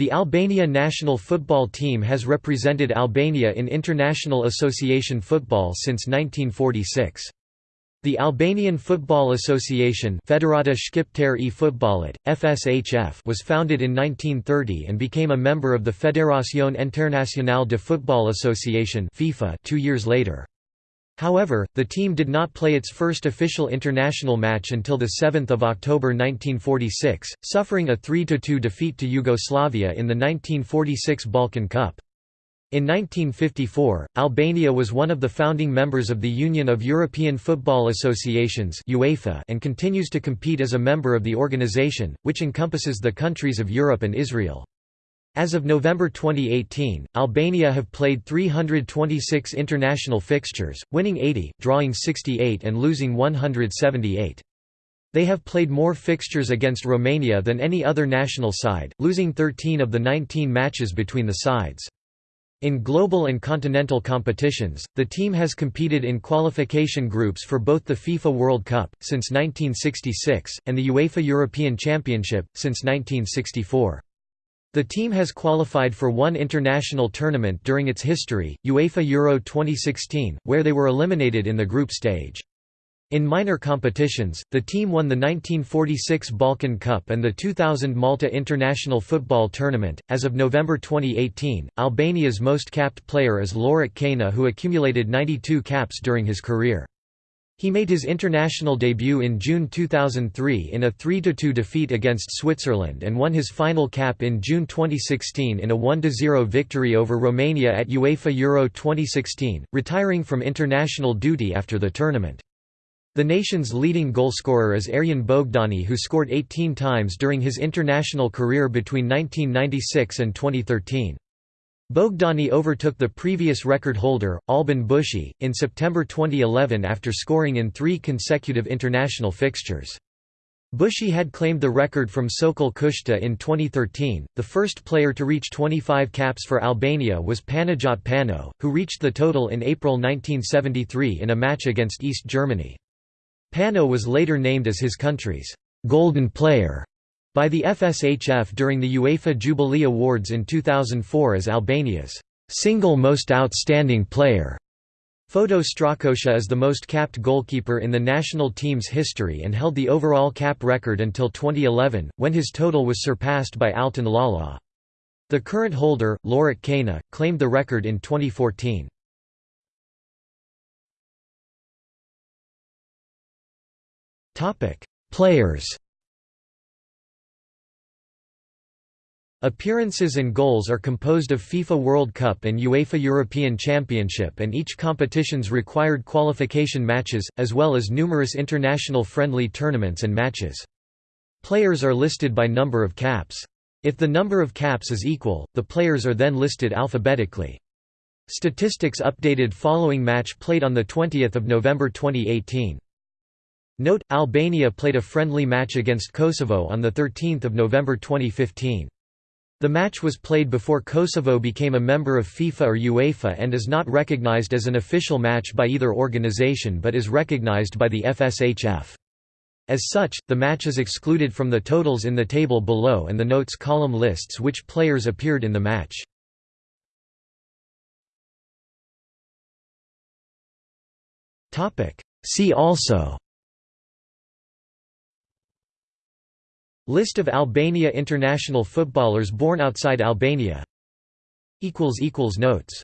The Albania national football team has represented Albania in international association football since 1946. The Albanian Football Association Federata Shqiptare e Futbollit, FSHF was founded in 1930 and became a member of the Fédération Internationale de Football Association FIFA two years later. However, the team did not play its first official international match until 7 October 1946, suffering a 3–2 defeat to Yugoslavia in the 1946 Balkan Cup. In 1954, Albania was one of the founding members of the Union of European Football Associations UEFA and continues to compete as a member of the organization, which encompasses the countries of Europe and Israel. As of November 2018, Albania have played 326 international fixtures, winning 80, drawing 68 and losing 178. They have played more fixtures against Romania than any other national side, losing 13 of the 19 matches between the sides. In global and continental competitions, the team has competed in qualification groups for both the FIFA World Cup, since 1966, and the UEFA European Championship, since 1964. The team has qualified for one international tournament during its history, UEFA Euro 2016, where they were eliminated in the group stage. In minor competitions, the team won the 1946 Balkan Cup and the 2000 Malta International Football Tournament. As of November 2018, Albania's most capped player is Lorik Cana, who accumulated 92 caps during his career. He made his international debut in June 2003 in a 3–2 defeat against Switzerland and won his final cap in June 2016 in a 1–0 victory over Romania at UEFA Euro 2016, retiring from international duty after the tournament. The nation's leading goalscorer is Erjon Bogdani who scored 18 times during his international career between 1996 and 2013. Bogdani overtook the previous record holder, Alban Bushi, in September 2011 after scoring in three consecutive international fixtures. Bushi had claimed the record from Sokol Kushta in 2013. The first player to reach 25 caps for Albania was Panajot Pano, who reached the total in April 1973 in a match against East Germany. Pano was later named as his country's golden player by the FSHF during the UEFA Jubilee Awards in 2004 as Albania's single most outstanding player. Foto Strakosha is the most capped goalkeeper in the national team's history and held the overall cap record until 2011, when his total was surpassed by Altin Lala. The current holder, Lorik Cana, claimed the record in 2014. Players Appearances and goals are composed of FIFA World Cup and UEFA European Championship and each competition's required qualification matches, as well as numerous international friendly tournaments and matches. Players are listed by number of caps. If the number of caps is equal, the players are then listed alphabetically. Statistics updated following match played on 20 November 2018. Note, Albania played a friendly match against Kosovo on 13 November 2015. The match was played before Kosovo became a member of FIFA or UEFA and is not recognized as an official match by either organization but is recognized by the FSHF. As such, the match is excluded from the totals in the table below and the notes column lists which players appeared in the match. See also List of Albania international footballers born outside Albania. Notes